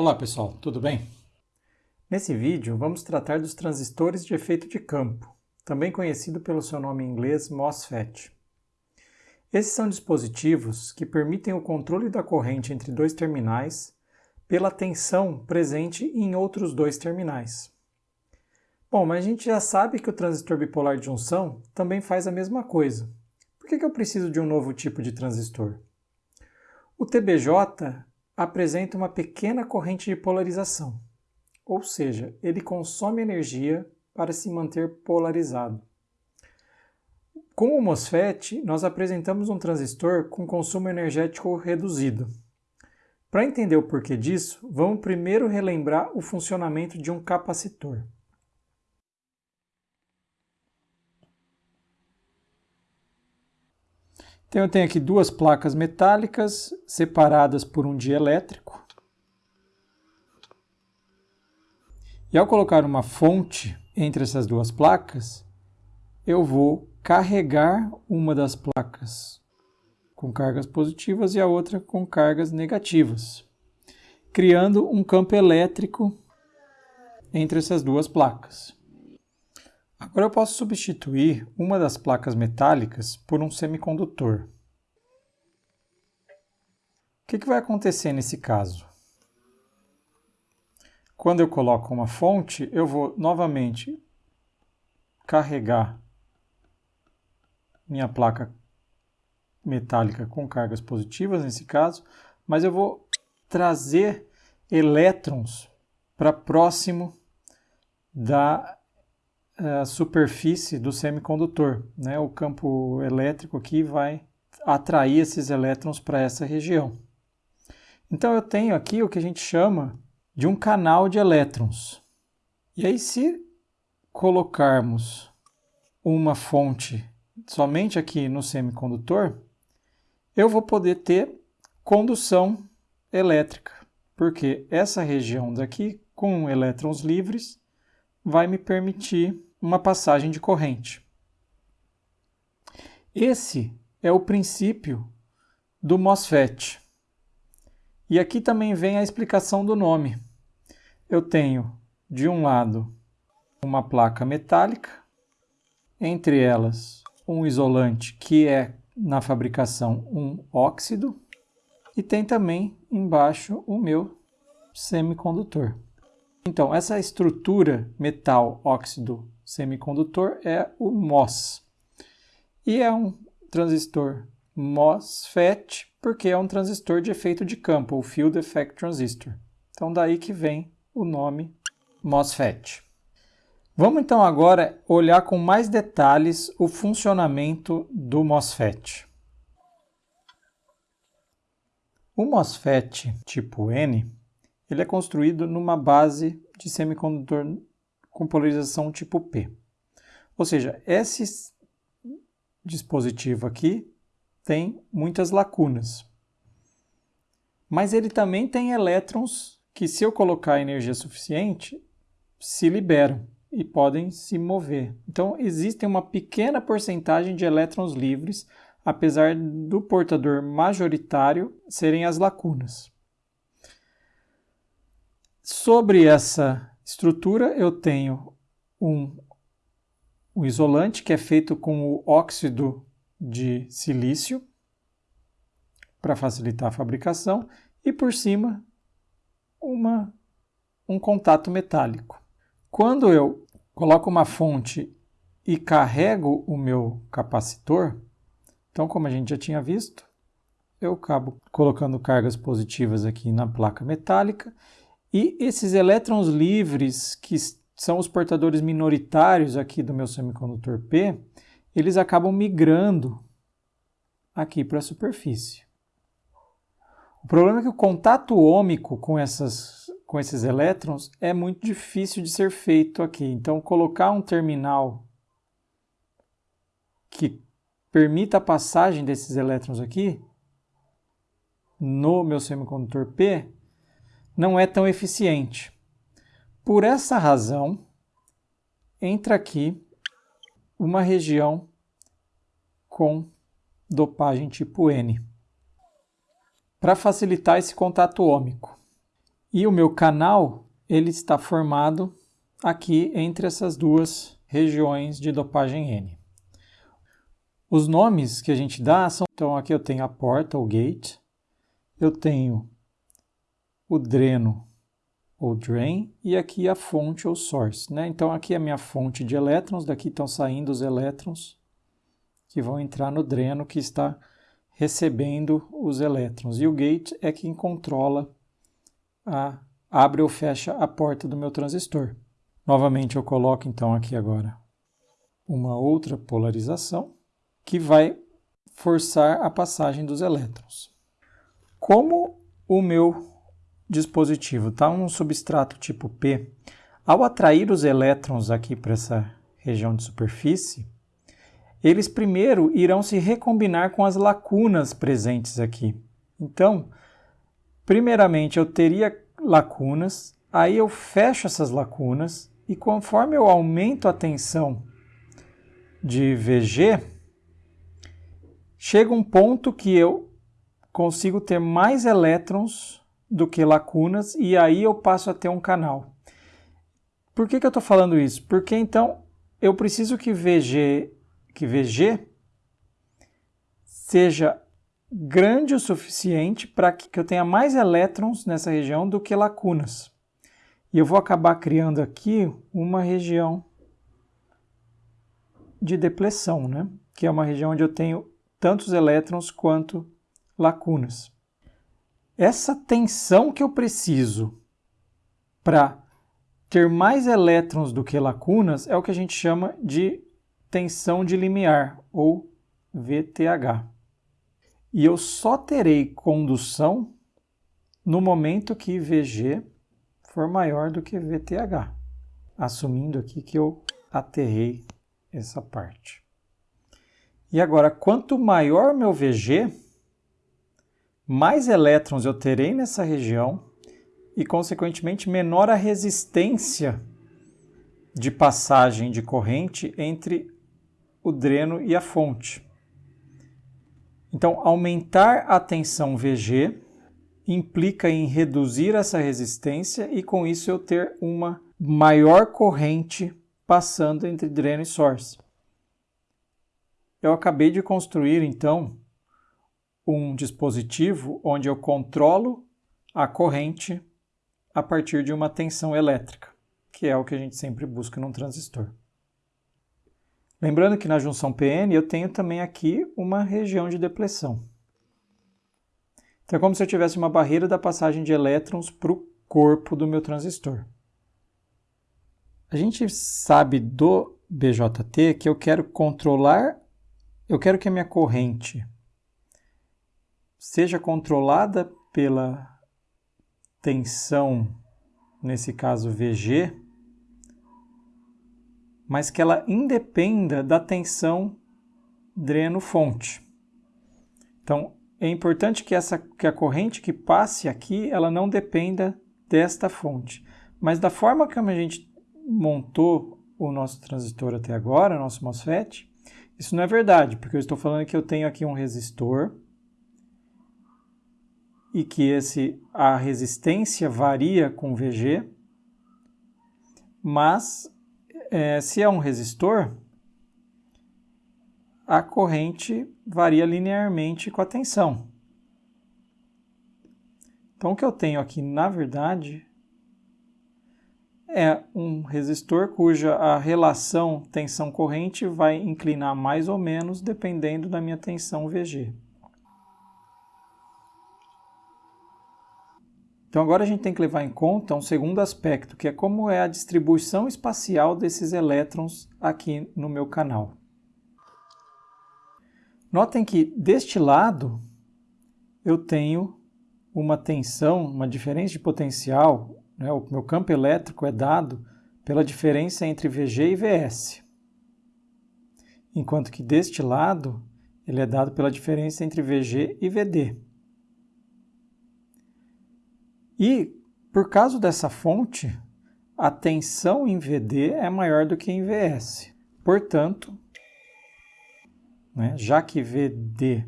Olá pessoal, tudo bem? Nesse vídeo vamos tratar dos transistores de efeito de campo, também conhecido pelo seu nome em inglês MOSFET. Esses são dispositivos que permitem o controle da corrente entre dois terminais pela tensão presente em outros dois terminais. Bom, mas a gente já sabe que o transistor bipolar de junção também faz a mesma coisa. Por que, eu preciso de um novo tipo de transistor? O TBJ apresenta uma pequena corrente de polarização, ou seja, ele consome energia para se manter polarizado. Com o MOSFET, nós apresentamos um transistor com consumo energético reduzido. Para entender o porquê disso, vamos primeiro relembrar o funcionamento de um capacitor. Então eu tenho aqui duas placas metálicas separadas por um dielétrico. E ao colocar uma fonte entre essas duas placas, eu vou carregar uma das placas com cargas positivas e a outra com cargas negativas, criando um campo elétrico entre essas duas placas. Agora eu posso substituir uma das placas metálicas por um semicondutor. O que, que vai acontecer nesse caso? Quando eu coloco uma fonte, eu vou novamente carregar minha placa metálica com cargas positivas, nesse caso, mas eu vou trazer elétrons para próximo da a superfície do semicondutor. Né? O campo elétrico aqui vai atrair esses elétrons para essa região. Então eu tenho aqui o que a gente chama de um canal de elétrons. E aí se colocarmos uma fonte somente aqui no semicondutor, eu vou poder ter condução elétrica, porque essa região daqui com elétrons livres vai me permitir uma passagem de corrente. Esse é o princípio do MOSFET. E aqui também vem a explicação do nome. Eu tenho, de um lado, uma placa metálica, entre elas um isolante que é, na fabricação, um óxido, e tem também embaixo o meu semicondutor. Então, essa estrutura metal óxido semicondutor é o MOS. E é um transistor MOSFET porque é um transistor de efeito de campo, o Field Effect Transistor. Então daí que vem o nome MOSFET. Vamos então agora olhar com mais detalhes o funcionamento do MOSFET. O MOSFET tipo N ele é construído numa base de semicondutor com polarização tipo P. Ou seja, esse dispositivo aqui tem muitas lacunas. Mas ele também tem elétrons que, se eu colocar energia suficiente, se liberam e podem se mover. Então, existe uma pequena porcentagem de elétrons livres, apesar do portador majoritário serem as lacunas. Sobre essa estrutura, eu tenho um, um isolante que é feito com o óxido de silício para facilitar a fabricação e por cima uma, um contato metálico. Quando eu coloco uma fonte e carrego o meu capacitor, então como a gente já tinha visto, eu acabo colocando cargas positivas aqui na placa metálica e esses elétrons livres, que são os portadores minoritários aqui do meu semicondutor P, eles acabam migrando aqui para a superfície. O problema é que o contato ômico com, essas, com esses elétrons é muito difícil de ser feito aqui. Então, colocar um terminal que permita a passagem desses elétrons aqui no meu semicondutor P não é tão eficiente. Por essa razão, entra aqui uma região com dopagem tipo N, para facilitar esse contato ômico. E o meu canal ele está formado aqui entre essas duas regiões de dopagem N. Os nomes que a gente dá são, então aqui eu tenho a porta, o gate, eu tenho o dreno ou drain e aqui a fonte ou source. Né? Então aqui é a minha fonte de elétrons, daqui estão saindo os elétrons que vão entrar no dreno que está recebendo os elétrons. E o gate é quem controla a abre ou fecha a porta do meu transistor. Novamente eu coloco então aqui agora uma outra polarização que vai forçar a passagem dos elétrons. Como o meu dispositivo está um substrato tipo P, ao atrair os elétrons aqui para essa região de superfície, eles primeiro irão se recombinar com as lacunas presentes aqui. Então, primeiramente eu teria lacunas, aí eu fecho essas lacunas e conforme eu aumento a tensão de VG, chega um ponto que eu consigo ter mais elétrons do que lacunas e aí eu passo a ter um canal. Por que, que eu estou falando isso? Porque então eu preciso que VG, que VG seja grande o suficiente para que eu tenha mais elétrons nessa região do que lacunas. E eu vou acabar criando aqui uma região de depressão, né? que é uma região onde eu tenho tantos elétrons quanto lacunas. Essa tensão que eu preciso para ter mais elétrons do que lacunas é o que a gente chama de tensão de limiar, ou VTH. E eu só terei condução no momento que VG for maior do que VTH, assumindo aqui que eu aterrei essa parte. E agora, quanto maior meu VG, mais elétrons eu terei nessa região e, consequentemente, menor a resistência de passagem de corrente entre o dreno e a fonte. Então, aumentar a tensão VG implica em reduzir essa resistência e, com isso, eu ter uma maior corrente passando entre dreno e source eu acabei de construir então um dispositivo onde eu controlo a corrente a partir de uma tensão elétrica, que é o que a gente sempre busca num transistor. Lembrando que na junção PN eu tenho também aqui uma região de depressão. Então é como se eu tivesse uma barreira da passagem de elétrons para o corpo do meu transistor. A gente sabe do BJT que eu quero controlar eu quero que a minha corrente seja controlada pela tensão, nesse caso VG, mas que ela independa da tensão dreno-fonte. Então, é importante que, essa, que a corrente que passe aqui, ela não dependa desta fonte. Mas da forma como a gente montou o nosso transistor até agora, o nosso MOSFET, isso não é verdade, porque eu estou falando que eu tenho aqui um resistor e que esse, a resistência varia com VG, mas é, se é um resistor, a corrente varia linearmente com a tensão. Então, o que eu tenho aqui, na verdade, é um resistor cuja a relação tensão-corrente vai inclinar mais ou menos dependendo da minha tensão VG. Então agora a gente tem que levar em conta um segundo aspecto, que é como é a distribuição espacial desses elétrons aqui no meu canal. Notem que deste lado eu tenho uma tensão, uma diferença de potencial né, o meu campo elétrico é dado pela diferença entre VG e VS. Enquanto que deste lado, ele é dado pela diferença entre VG e VD. E, por causa dessa fonte, a tensão em VD é maior do que em VS. Portanto, né, já que VD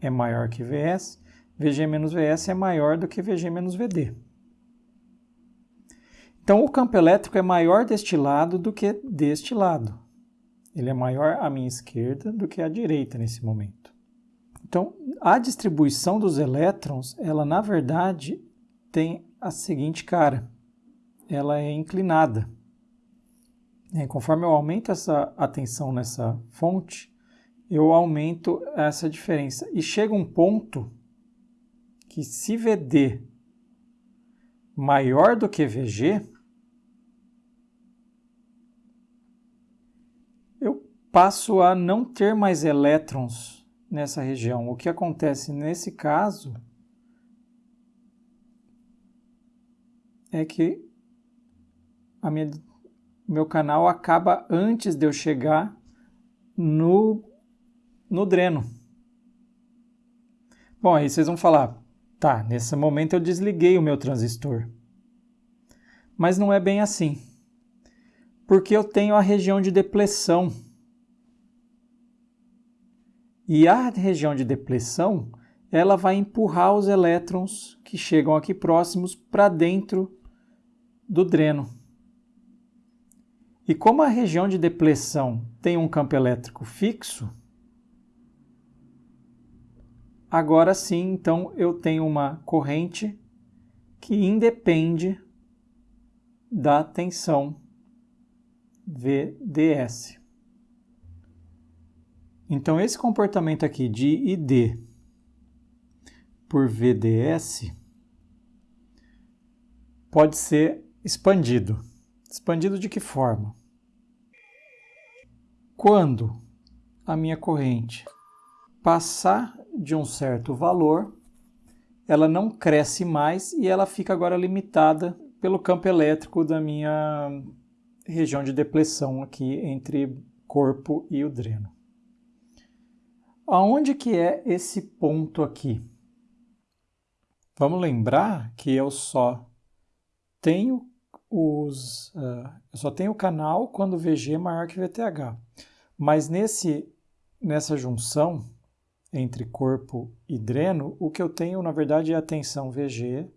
é maior que VS, VG menos VS é maior do que VG menos VD. Então, o campo elétrico é maior deste lado do que deste lado. Ele é maior à minha esquerda do que à direita nesse momento. Então, a distribuição dos elétrons, ela na verdade tem a seguinte cara. Ela é inclinada. E conforme eu aumento essa atenção nessa fonte, eu aumento essa diferença. E chega um ponto que se VD maior do que VG, eu passo a não ter mais elétrons nessa região. O que acontece nesse caso é que a minha, meu canal acaba antes de eu chegar no, no dreno. Bom, aí vocês vão falar, Tá, nesse momento eu desliguei o meu transistor. Mas não é bem assim. Porque eu tenho a região de depressão. E a região de depressão, ela vai empurrar os elétrons que chegam aqui próximos para dentro do dreno. E como a região de depressão tem um campo elétrico fixo, Agora sim, então eu tenho uma corrente que independe da tensão VDS. Então esse comportamento aqui de ID por VDS pode ser expandido. Expandido de que forma? Quando a minha corrente passar de um certo valor, ela não cresce mais e ela fica agora limitada pelo campo elétrico da minha região de depressão aqui entre corpo e o dreno. Aonde que é esse ponto aqui? Vamos lembrar que eu só tenho os, uh, eu só tenho o canal quando VG é maior que VTH. Mas nesse, nessa junção, entre corpo e dreno, o que eu tenho, na verdade, é a tensão VG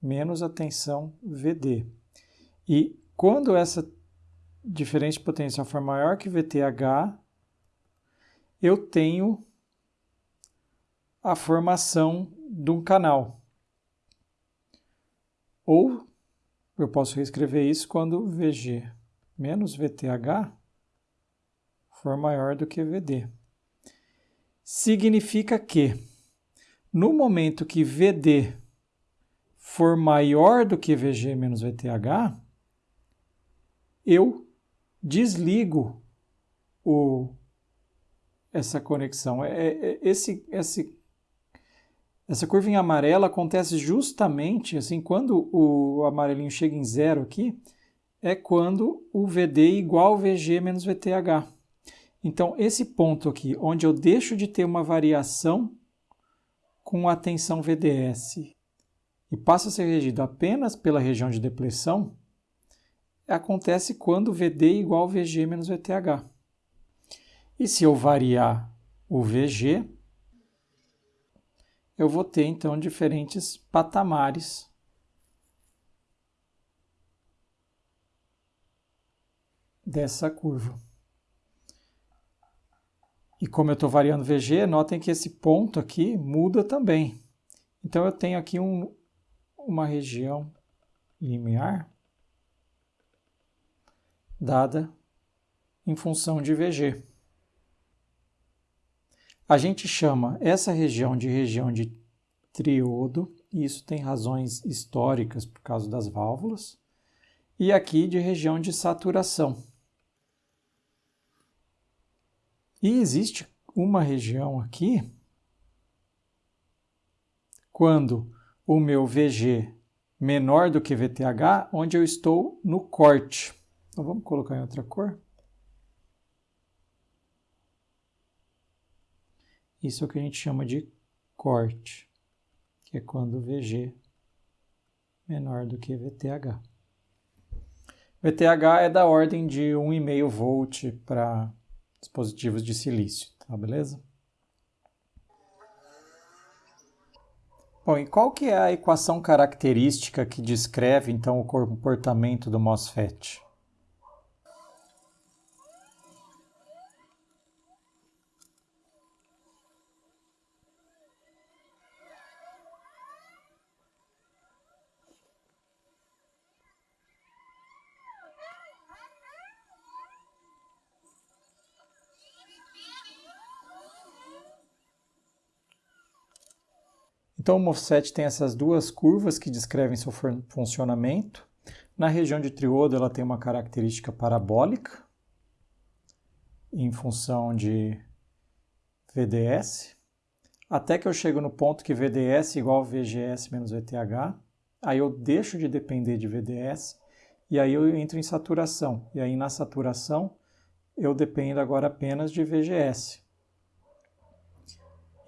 menos a tensão VD. E quando essa diferença de potencial for maior que VTH, eu tenho a formação de um canal. Ou eu posso reescrever isso quando VG menos VTH for maior do que VD significa que no momento que VD for maior do que VG menos VTH, eu desligo o, essa conexão. É, é, esse, esse, essa curva em amarelo acontece justamente assim quando o amarelinho chega em zero aqui, é quando o VD é igual VG menos VTH. Então, esse ponto aqui, onde eu deixo de ter uma variação com a tensão VDS e passa a ser regido apenas pela região de depressão, acontece quando VD é igual VG menos VTH. E se eu variar o VG, eu vou ter então diferentes patamares dessa curva. E como eu estou variando VG, notem que esse ponto aqui muda também. Então eu tenho aqui um, uma região limiar dada em função de VG. A gente chama essa região de região de triodo, e isso tem razões históricas por causa das válvulas, e aqui de região de saturação. E existe uma região aqui, quando o meu VG menor do que VTH, onde eu estou no corte. Então vamos colocar em outra cor. Isso é o que a gente chama de corte, que é quando VG menor do que VTH. VTH é da ordem de 1,5 volt para dispositivos de silício, tá beleza? Bom, e qual que é a equação característica que descreve então o comportamento do MOSFET? Então o MOSFET tem essas duas curvas que descrevem seu funcionamento. Na região de triodo ela tem uma característica parabólica em função de VDS, até que eu chego no ponto que VDS é igual a VGS menos VTH, aí eu deixo de depender de VDS e aí eu entro em saturação. E aí na saturação eu dependo agora apenas de VGS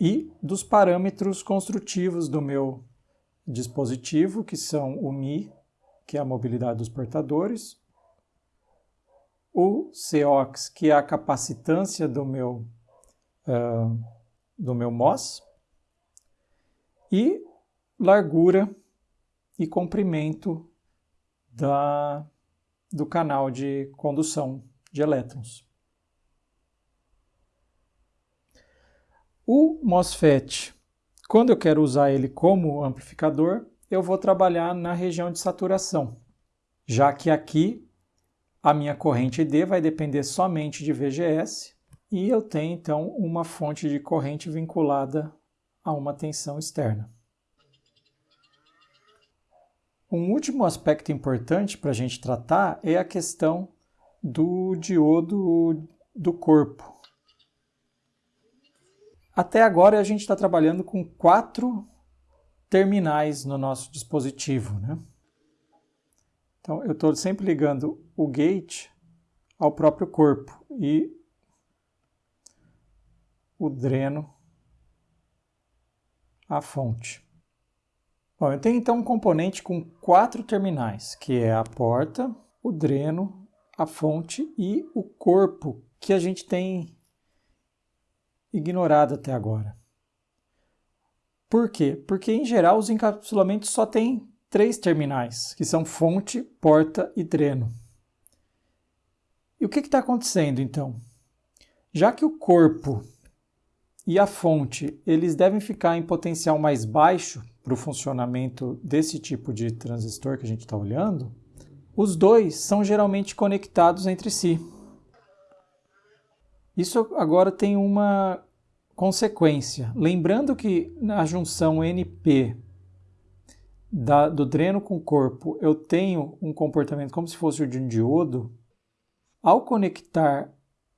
e dos parâmetros construtivos do meu dispositivo, que são o Mi, que é a mobilidade dos portadores, o COX, que é a capacitância do meu, uh, do meu MOS, e largura e comprimento da, do canal de condução de elétrons. O MOSFET, quando eu quero usar ele como amplificador, eu vou trabalhar na região de saturação, já que aqui a minha corrente D vai depender somente de VGS e eu tenho então uma fonte de corrente vinculada a uma tensão externa. Um último aspecto importante para a gente tratar é a questão do diodo do corpo. Até agora a gente está trabalhando com quatro terminais no nosso dispositivo. Né? Então eu estou sempre ligando o gate ao próprio corpo e o dreno à fonte. Bom, eu tenho então um componente com quatro terminais, que é a porta, o dreno, a fonte e o corpo que a gente tem ignorado até agora. Por quê? Porque, em geral, os encapsulamentos só têm três terminais, que são fonte, porta e dreno. E o que está acontecendo, então? Já que o corpo e a fonte eles devem ficar em potencial mais baixo para o funcionamento desse tipo de transistor que a gente está olhando, os dois são geralmente conectados entre si. Isso agora tem uma consequência. Lembrando que na junção NP da, do dreno com corpo eu tenho um comportamento como se fosse o de um diodo, ao conectar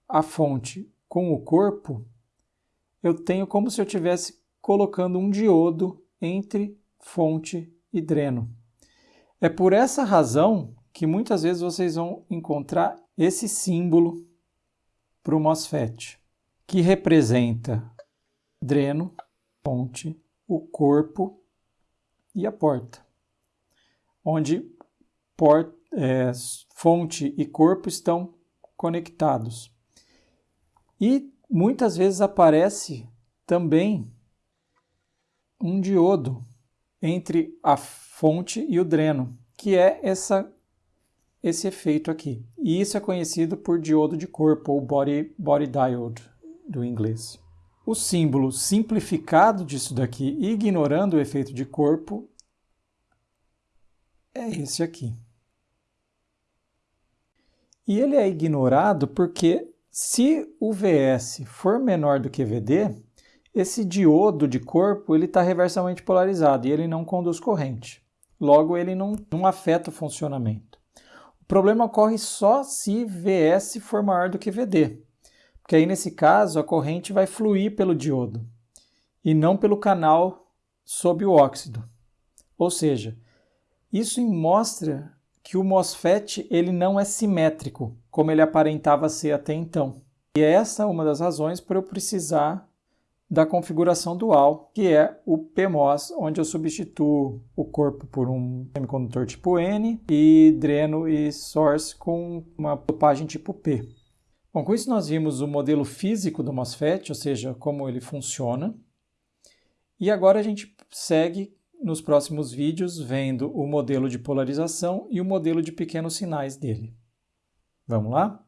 a fonte com o corpo, eu tenho como se eu estivesse colocando um diodo entre fonte e dreno. É por essa razão que muitas vezes vocês vão encontrar esse símbolo para o MOSFET, que representa dreno, fonte, o corpo e a porta, onde port, é, fonte e corpo estão conectados. E muitas vezes aparece também um diodo entre a fonte e o dreno, que é essa esse efeito aqui. E isso é conhecido por diodo de corpo, ou body, body diode, do inglês. O símbolo simplificado disso daqui, ignorando o efeito de corpo, é esse aqui. E ele é ignorado porque se o VS for menor do que VD, esse diodo de corpo está reversamente polarizado e ele não conduz corrente. Logo, ele não, não afeta o funcionamento problema ocorre só se VS for maior do que VD, porque aí nesse caso a corrente vai fluir pelo diodo e não pelo canal sob o óxido. Ou seja, isso mostra que o MOSFET ele não é simétrico, como ele aparentava ser até então. E essa é uma das razões para eu precisar da configuração dual, que é o PMOS, onde eu substituo o corpo por um semicondutor tipo N e dreno e source com uma dopagem tipo P. Bom, com isso nós vimos o modelo físico do MOSFET, ou seja, como ele funciona. E agora a gente segue nos próximos vídeos vendo o modelo de polarização e o modelo de pequenos sinais dele. Vamos lá?